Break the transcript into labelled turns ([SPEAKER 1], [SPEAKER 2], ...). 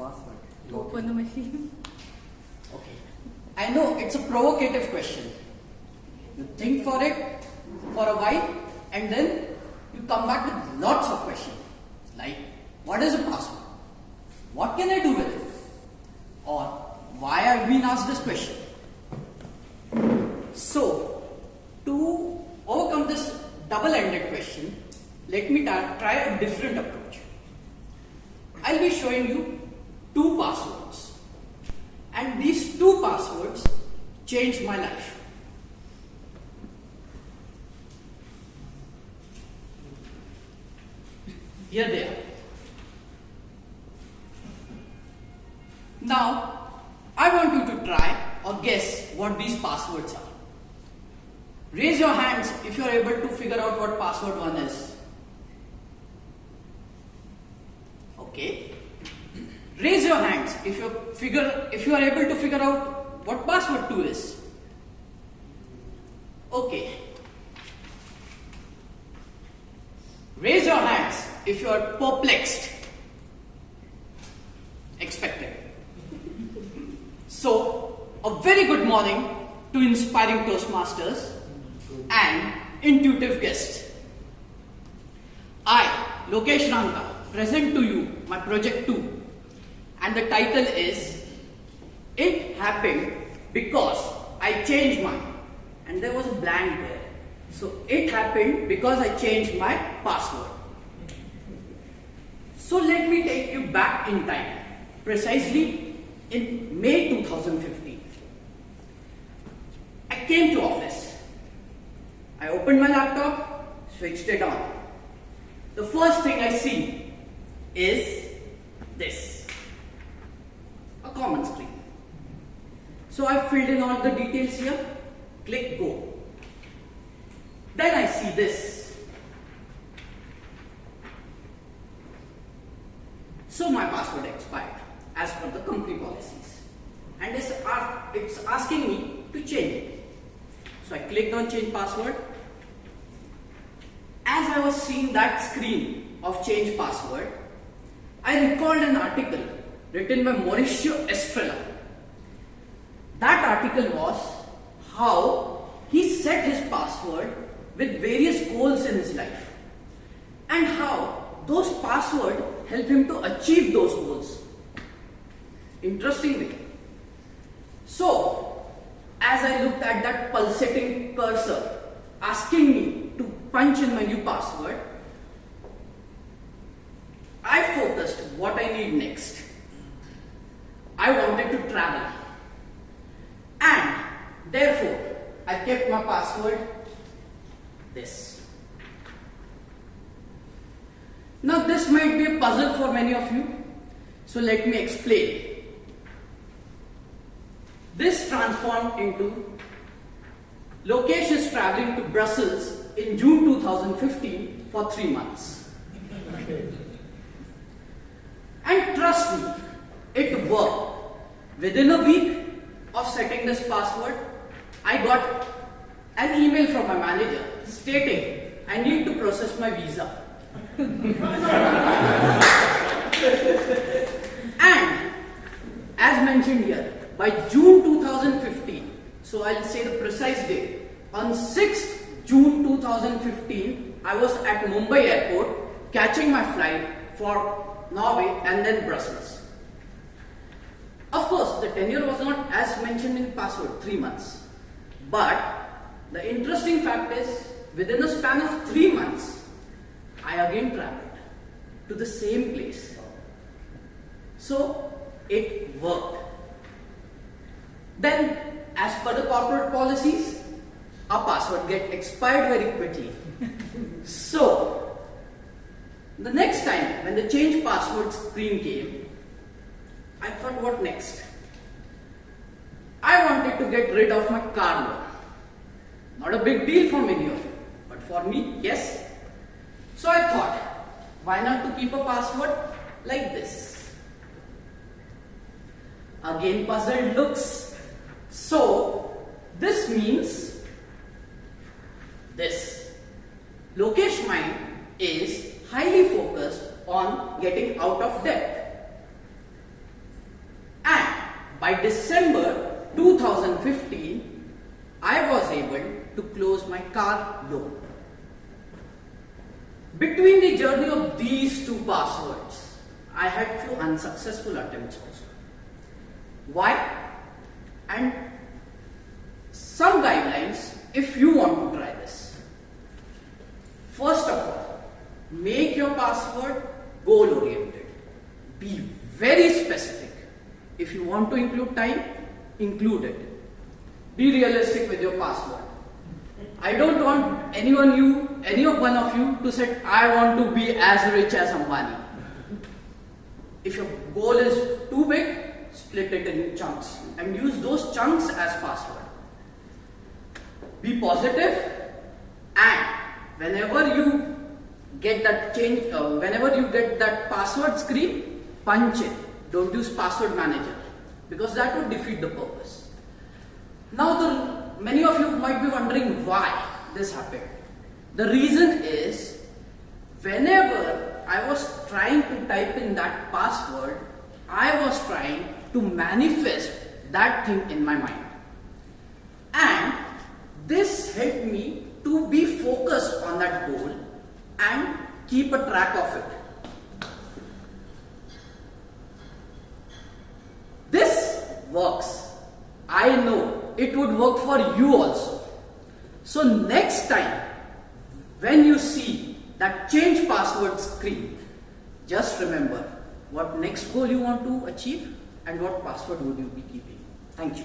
[SPEAKER 1] password?
[SPEAKER 2] Open the machine.
[SPEAKER 3] Okay. I know it's a provocative question. You think for it for a while and then you come back with lots of questions. Like, what is a password? What can I do with it? Or, why I've been asked this question? So, to overcome this double-ended question, let me try a different approach. I'll be showing you two passwords. And these two passwords changed my life. Here they are. Now, I want you to try or guess what these passwords are. Raise your hands if you are able to figure out what password one is. Okay. Raise your hands if you figure if you are able to figure out what password 2 is. Okay. Raise your hands if you are perplexed. Expected. So, a very good morning to inspiring Toastmasters and intuitive guests. I, Lokesh Ranka, present to you my project 2 and the title is It Happened Because I Changed Mine and there was a blank there. So it happened because I changed my password. So let me take you back in time, precisely in May 2015. I came to office. I opened my laptop, switched it on. The first thing I see is this a common screen. So I filled in all the details here, click go. Then I see this. So my password expired as per the company policies. And it's, it's asking me to change it. So I clicked on change password. As I was seeing that screen of change password, I recalled an article written by Mauricio Estrella. That article was how he set his password with various goals in his life and how those passwords help him to achieve those goals. Interestingly, so as I looked at that pulsating cursor asking me to punch in my new password, I focused what I need next. I wanted to travel. And therefore, My password this. Now, this might be a puzzle for many of you, so let me explain. This transformed into Lokesh is traveling to Brussels in June 2015 for three months. And trust me, it worked. Within a week of setting this password, I got an email from my manager stating I need to process my visa. and as mentioned here, by June 2015, so I'll say the precise date, on 6th June 2015, I was at Mumbai airport catching my flight for Norway and then Brussels. Of course, the tenure was not as mentioned in password, 3 months. But the interesting fact is, within a span of 3 months, I again traveled to the same place. So, it worked. Then, as per the corporate policies, our password get expired very quickly. so, the next time when the change password screen came, I thought what next? I wanted to get rid of my car loan. Not a big deal for many of you, but for me, yes. So I thought, why not to keep a password like this? Again puzzled looks. So, this means this. Lokesh mind is highly focused on getting out of debt. And by December 2015, I was able to close my car loan. Between the journey of these two passwords, I had few unsuccessful attempts also. Why? And some guidelines if you want to try this. First of all, make your password goal oriented. Be very specific. If you want to include time, include it. Be realistic with your password. I don't want anyone you, any of one of you to say, I want to be as rich as Ambani. If your goal is too big, split it in chunks and use those chunks as password. Be positive and whenever you get that change, uh, whenever you get that password screen, punch it. Don't use password manager because that would defeat the purpose. Now the many of you might be wondering why this happened. The reason is whenever I was trying to type in that password, I was trying to manifest that thing in my mind. And this helped me to be focused on that goal and keep a track of it. This works. I know it would work for you also. So next time when you see that change password screen, just remember what next goal you want to achieve and what password would you be keeping. Thank you.